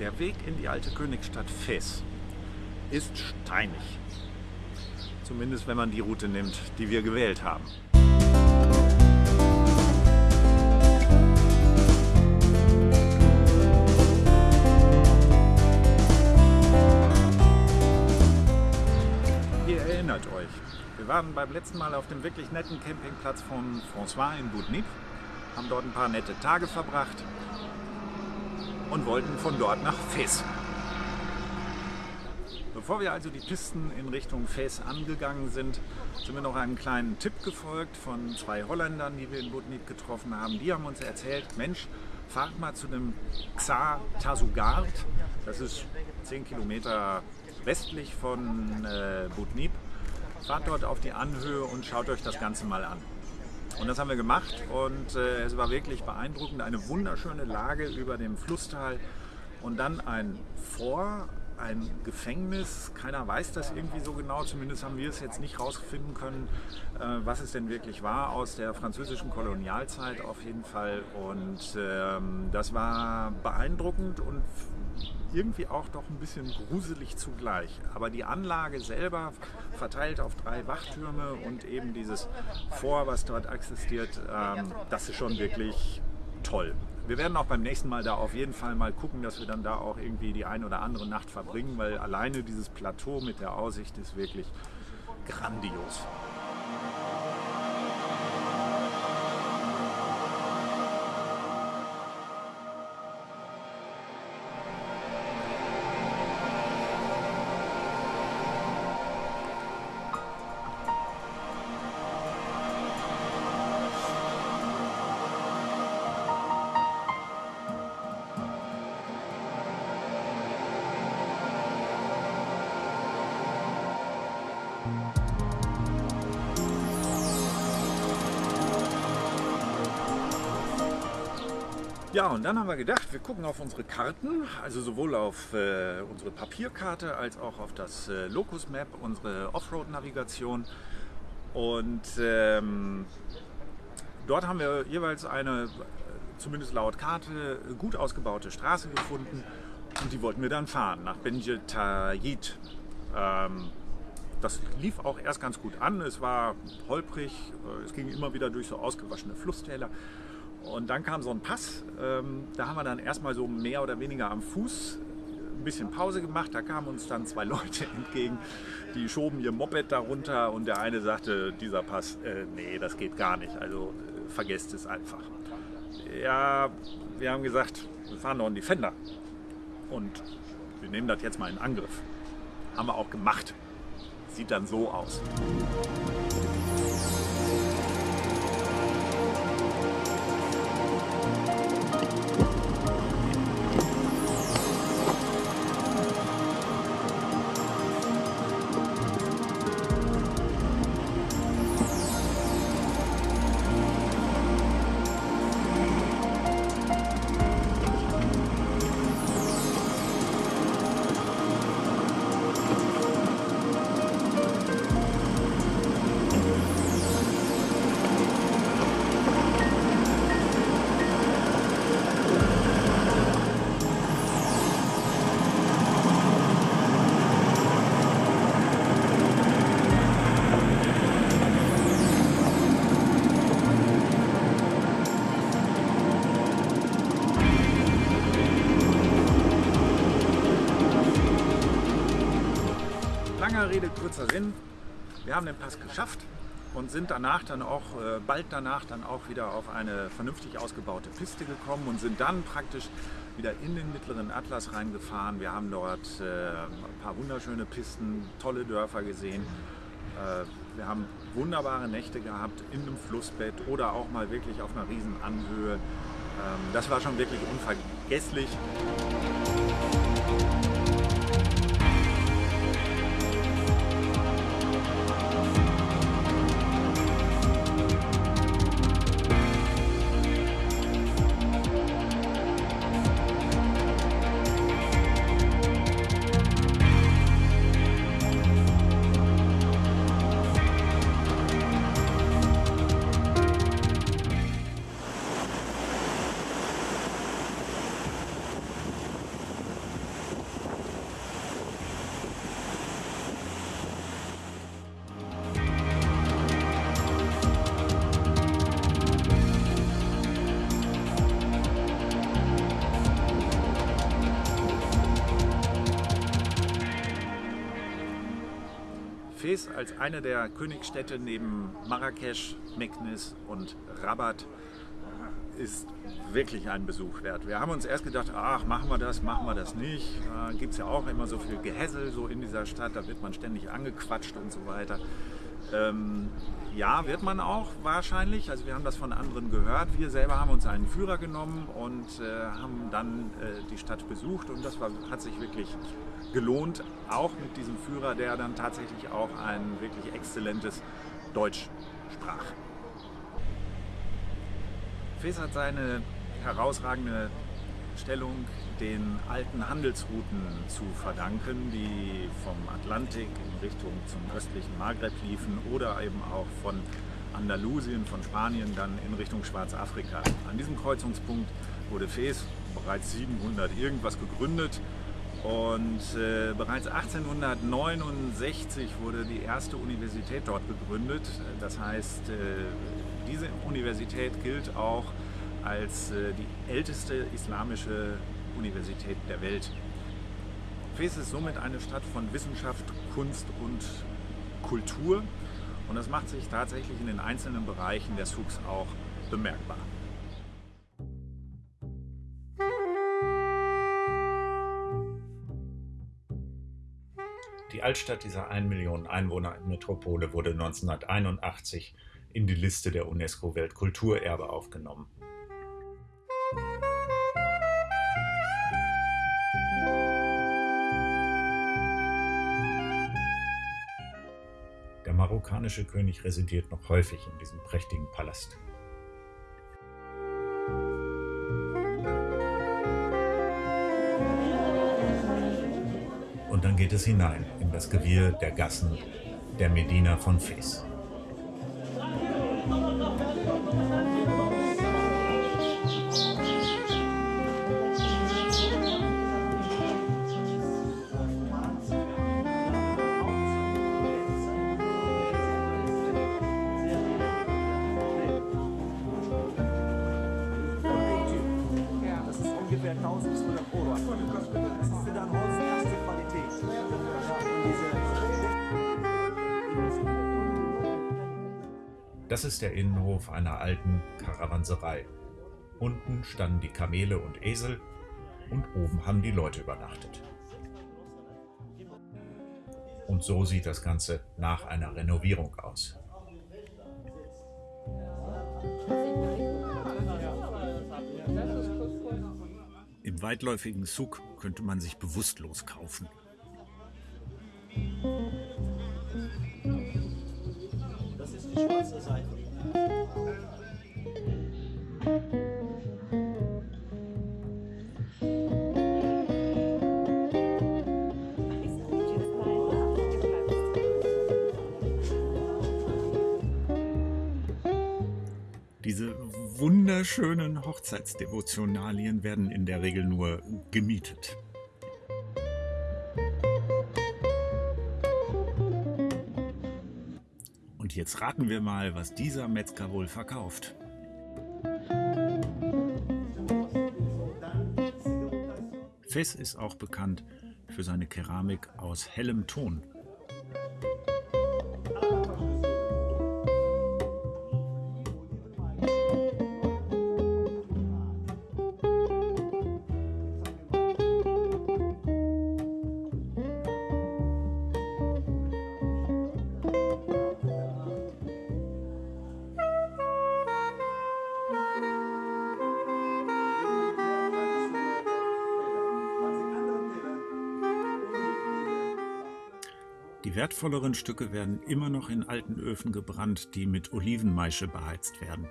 Der Weg in die alte Königsstadt Fes ist steinig. Zumindest wenn man die Route nimmt, die wir gewählt haben. Ihr erinnert euch, wir waren beim letzten Mal auf dem wirklich netten Campingplatz von François in Boudnip, haben dort ein paar nette Tage verbracht und wollten von dort nach Fes. Bevor wir also die Pisten in Richtung Fes angegangen sind, sind wir noch einem kleinen Tipp gefolgt von zwei Holländern, die wir in Boudnip getroffen haben. Die haben uns erzählt, Mensch, fahrt mal zu dem Xar Tazugard. Das ist 10 Kilometer westlich von äh, Boudnip. Fahrt dort auf die Anhöhe und schaut euch das Ganze mal an. Und das haben wir gemacht und äh, es war wirklich beeindruckend. Eine wunderschöne Lage über dem Flusstal und dann ein Vor, ein Gefängnis. Keiner weiß das irgendwie so genau, zumindest haben wir es jetzt nicht rausfinden können, äh, was es denn wirklich war aus der französischen Kolonialzeit auf jeden Fall. Und ähm, das war beeindruckend und irgendwie auch doch ein bisschen gruselig zugleich. Aber die Anlage selber verteilt auf drei Wachtürme und eben dieses Vor, was dort existiert, ähm, das ist schon wirklich toll. Wir werden auch beim nächsten Mal da auf jeden Fall mal gucken, dass wir dann da auch irgendwie die eine oder andere Nacht verbringen, weil alleine dieses Plateau mit der Aussicht ist wirklich grandios. Ja, und dann haben wir gedacht, wir gucken auf unsere Karten, also sowohl auf äh, unsere Papierkarte als auch auf das äh, Locus Map, unsere Offroad-Navigation. Und ähm, dort haben wir jeweils eine, zumindest laut Karte, gut ausgebaute Straße gefunden. Und die wollten wir dann fahren, nach Benjetayit. Ähm, das lief auch erst ganz gut an. Es war holprig, es ging immer wieder durch so ausgewaschene Flusstäler. Und dann kam so ein Pass, ähm, da haben wir dann erstmal so mehr oder weniger am Fuß ein bisschen Pause gemacht. Da kamen uns dann zwei Leute entgegen, die schoben ihr Moped darunter und der eine sagte, dieser Pass, äh, nee, das geht gar nicht, also äh, vergesst es einfach. Ja, wir haben gesagt, wir fahren noch einen Defender und wir nehmen das jetzt mal in Angriff. Haben wir auch gemacht. Sieht dann so aus. Langer Rede, kurzer Sinn. Wir haben den Pass geschafft und sind danach dann auch, äh, bald danach dann auch wieder auf eine vernünftig ausgebaute Piste gekommen und sind dann praktisch wieder in den mittleren Atlas reingefahren. Wir haben dort äh, ein paar wunderschöne Pisten, tolle Dörfer gesehen. Äh, wir haben wunderbare Nächte gehabt in einem Flussbett oder auch mal wirklich auf einer riesen Anhöhe. Ähm, das war schon wirklich unvergesslich. Fes als eine der Königsstädte neben Marrakesch, Meknes und Rabat ist wirklich ein Besuch wert. Wir haben uns erst gedacht, ach, machen wir das, machen wir das nicht. Da gibt es ja auch immer so viel Gehässel so in dieser Stadt, da wird man ständig angequatscht und so weiter. Ähm, ja, wird man auch wahrscheinlich. Also wir haben das von anderen gehört. Wir selber haben uns einen Führer genommen und äh, haben dann äh, die Stadt besucht und das war, hat sich wirklich gelohnt, auch mit diesem Führer, der dann tatsächlich auch ein wirklich exzellentes Deutsch sprach. Fes hat seine herausragende Stellung den alten Handelsrouten zu verdanken, die vom Atlantik in Richtung zum östlichen Maghreb liefen oder eben auch von Andalusien, von Spanien dann in Richtung Schwarzafrika. An diesem Kreuzungspunkt wurde Fes bereits 700 irgendwas gegründet und äh, bereits 1869 wurde die erste Universität dort gegründet. Das heißt, äh, diese Universität gilt auch als äh, die älteste islamische Universität der Welt. Fes ist somit eine Stadt von Wissenschaft, Kunst und Kultur und das macht sich tatsächlich in den einzelnen Bereichen der Souks auch bemerkbar. Die Altstadt dieser 1 Million Einwohner Metropole wurde 1981 in die Liste der UNESCO-Weltkulturerbe aufgenommen. Der marokkanische König residiert noch häufig in diesem prächtigen Palast. Und dann geht es hinein in das Gewirr der Gassen der Medina von Fes. Das ist der Innenhof einer alten Karawanserei. Unten standen die Kamele und Esel und oben haben die Leute übernachtet. Und so sieht das Ganze nach einer Renovierung aus. Im weitläufigen Zug könnte man sich bewusstlos kaufen. Diese wunderschönen Hochzeitsdevotionalien werden in der Regel nur gemietet. Und jetzt raten wir mal, was dieser Metzger wohl verkauft. Fes ist auch bekannt für seine Keramik aus hellem Ton. Die wertvolleren Stücke werden immer noch in alten Öfen gebrannt, die mit Olivenmaische beheizt werden.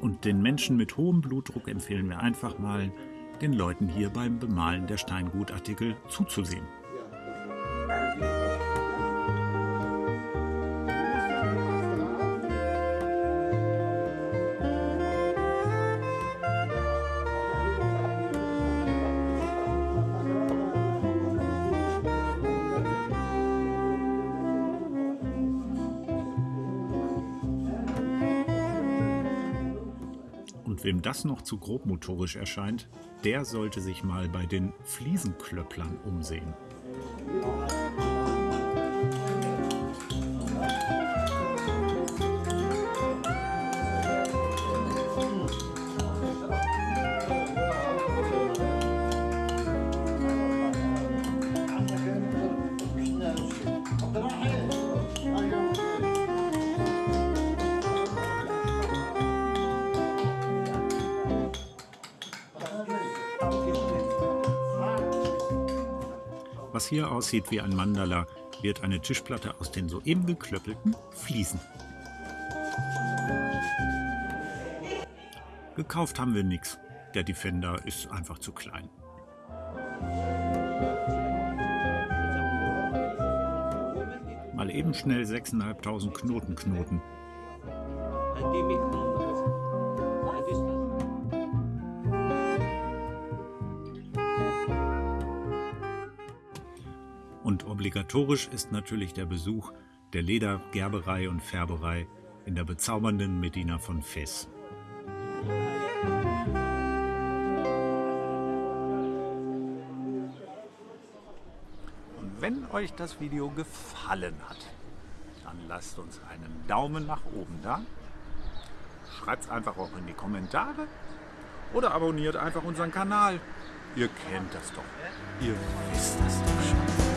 Und den Menschen mit hohem Blutdruck empfehlen wir einfach mal, den Leuten hier beim Bemalen der Steingutartikel zuzusehen. Wem das noch zu grobmotorisch erscheint, der sollte sich mal bei den Fliesenklöpplern umsehen. Was hier aussieht wie ein Mandala, wird eine Tischplatte aus den soeben geklöppelten Fliesen. Gekauft haben wir nichts. Der Defender ist einfach zu klein. Mal eben schnell 6.500 Knoten knoten. Und obligatorisch ist natürlich der Besuch der Ledergerberei und Färberei in der bezaubernden Medina von Fes. Und wenn euch das Video gefallen hat, dann lasst uns einen Daumen nach oben da. Schreibt es einfach auch in die Kommentare oder abonniert einfach unseren Kanal. Ihr kennt das doch. Ihr wisst das doch.